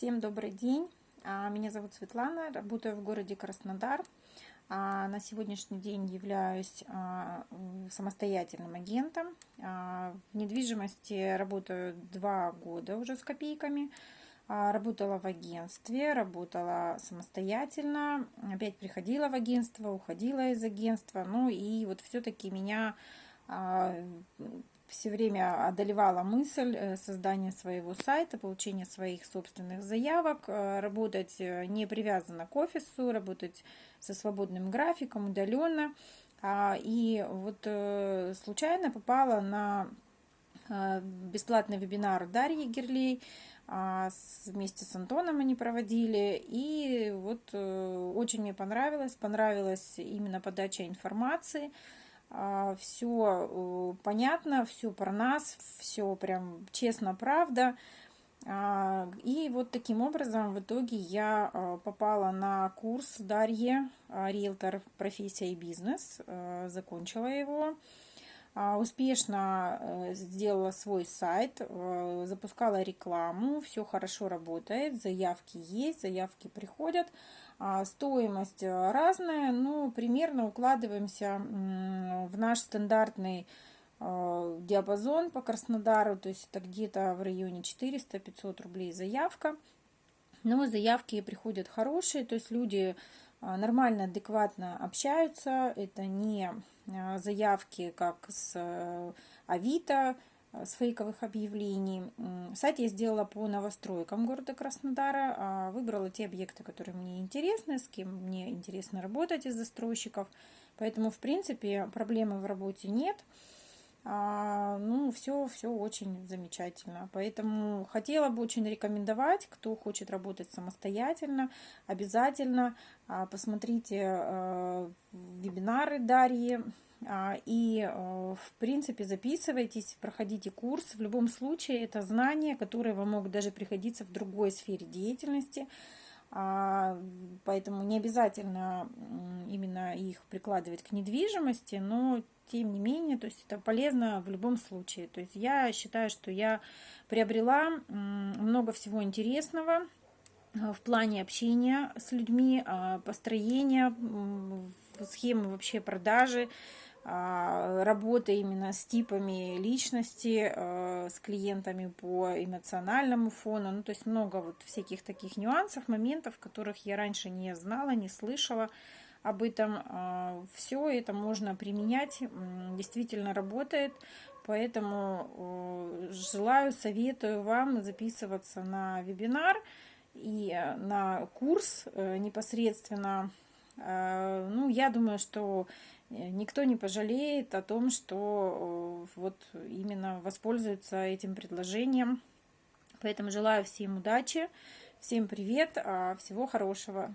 Всем добрый день. А, меня зовут Светлана, работаю в городе Краснодар. А, на сегодняшний день являюсь а, самостоятельным агентом. В недвижимости работаю два года уже с копейками. Работала в агентстве, работала самостоятельно, опять приходила в агентство, уходила из агентства. Ну и вот все-таки меня все время одолевала мысль э, создания своего сайта, получения своих собственных заявок, э, работать э, не привязанно к офису, работать со свободным графиком, удаленно. А, и вот случайно попала на бесплатный вебинар Дарьи Герлей, а, вместе с Антоном они проводили, и вот очень мне понравилось, понравилась именно подача информации, а, все э, понятно, все про нас, все прям честно, правда. А, и вот таким образом в итоге я а, попала на курс Дарьи, риэлтор профессия и бизнес, закончила его. Успешно э, сделала свой сайт, э, запускала рекламу, все хорошо работает, заявки есть, заявки приходят. Стоимость разная, но примерно укладываемся в наш стандартный диапазон по Краснодару, то есть это где-то в районе 400-500 рублей заявка. Но заявки приходят хорошие, то есть люди нормально, адекватно общаются. Это не заявки, как с э, Авито, Э, с фейковых объявлений. Сайт я сделала по новостройкам города Краснодара. А выбрала те объекты, которые мне интересны, с кем мне интересно работать из застройщиков. Поэтому, в принципе, проблемы в работе нет. А, ну, все, все очень замечательно. Поэтому хотела бы очень рекомендовать, кто хочет работать самостоятельно, обязательно а, посмотрите а, вебинары Дарьи и, в принципе, записывайтесь, проходите курс. В любом случае, это знания, которые вам могут даже приходиться в другой сфере деятельности. А, поэтому не обязательно именно их прикладывать к недвижимости, но тем не менее, то есть это полезно в любом случае. То есть я считаю, что я приобрела много всего интересного э, в плане общения с людьми, а, построения, схемы вообще продажи, а, работа именно с типами личности, а, с клиентами по эмоциональному фону. Ну, то есть много вот всяких таких нюансов, моментов, которых я раньше не знала, не слышала об этом. А, Все это можно применять, действительно работает. Поэтому желаю, советую вам записываться на вебинар и на курс э, непосредственно. Ну, я думаю, что Э, никто не пожалеет о том, что э, вот именно воспользуется этим предложением. Поэтому желаю всем удачи, всем привет, а, всего хорошего.